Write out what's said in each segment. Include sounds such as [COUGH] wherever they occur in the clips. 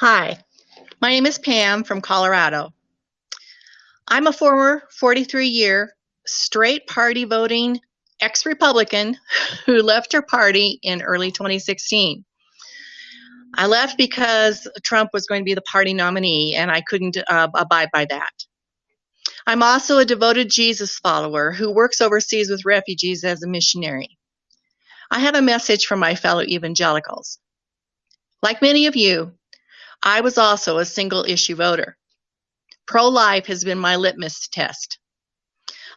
Hi, my name is Pam from Colorado. I'm a former 43 year straight party voting ex Republican who left her party in early 2016. I left because Trump was going to be the party nominee and I couldn't uh, abide by that. I'm also a devoted Jesus follower who works overseas with refugees as a missionary. I have a message for my fellow evangelicals. Like many of you, I was also a single issue voter. Pro life has been my litmus test.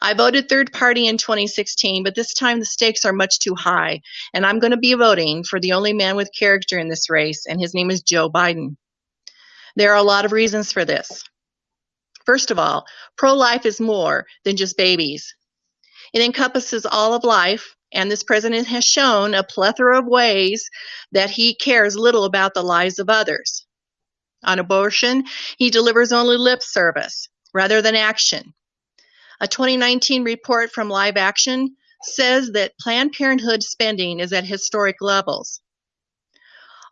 I voted third party in 2016, but this time the stakes are much too high, and I'm going to be voting for the only man with character in this race, and his name is Joe Biden. There are a lot of reasons for this. First of all, pro life is more than just babies. It encompasses all of life, and this president has shown a plethora of ways that he cares little about the lives of others. On abortion, he delivers only lip service rather than action. A 2019 report from Live Action says that Planned Parenthood spending is at historic levels.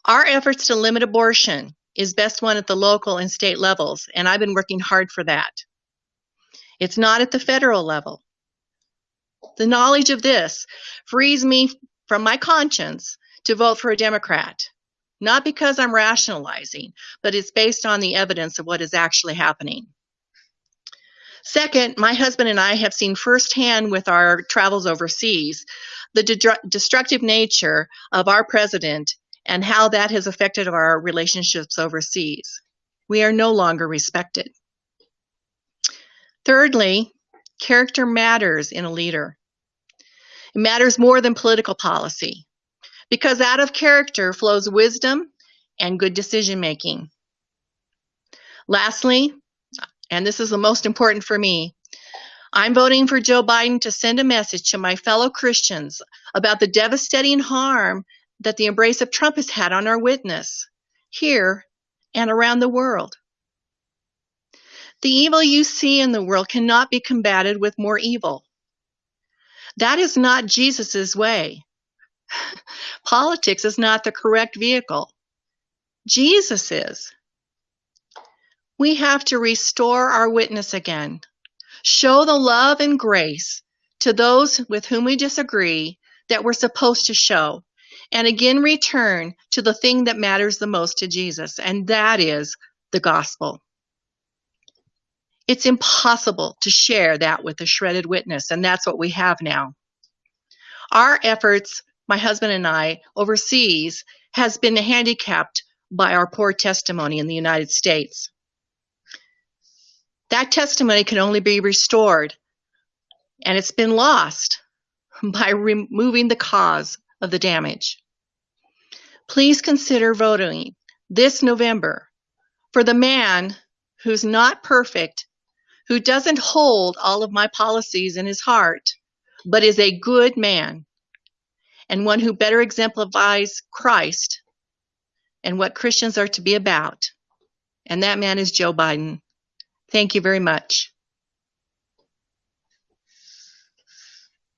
Our efforts to limit abortion is best won at the local and state levels, and I've been working hard for that. It's not at the federal level. The knowledge of this frees me from my conscience to vote for a Democrat not because I'm rationalizing, but it's based on the evidence of what is actually happening. Second, my husband and I have seen firsthand with our travels overseas the de destructive nature of our president and how that has affected our relationships overseas. We are no longer respected. Thirdly, character matters in a leader. It matters more than political policy because out of character flows wisdom and good decision making. Lastly, and this is the most important for me, I'm voting for Joe Biden to send a message to my fellow Christians about the devastating harm that the embrace of Trump has had on our witness here and around the world. The evil you see in the world cannot be combated with more evil. That is not Jesus' way. Politics is not the correct vehicle. Jesus is. We have to restore our witness again, show the love and grace to those with whom we disagree that we're supposed to show, and again return to the thing that matters the most to Jesus, and that is the gospel. It's impossible to share that with a shredded witness, and that's what we have now. Our efforts my husband and I overseas has been handicapped by our poor testimony in the United States. That testimony can only be restored, and it's been lost [LAUGHS] by removing the cause of the damage. Please consider voting this November for the man who's not perfect, who doesn't hold all of my policies in his heart, but is a good man and one who better exemplifies Christ and what Christians are to be about. And that man is Joe Biden. Thank you very much.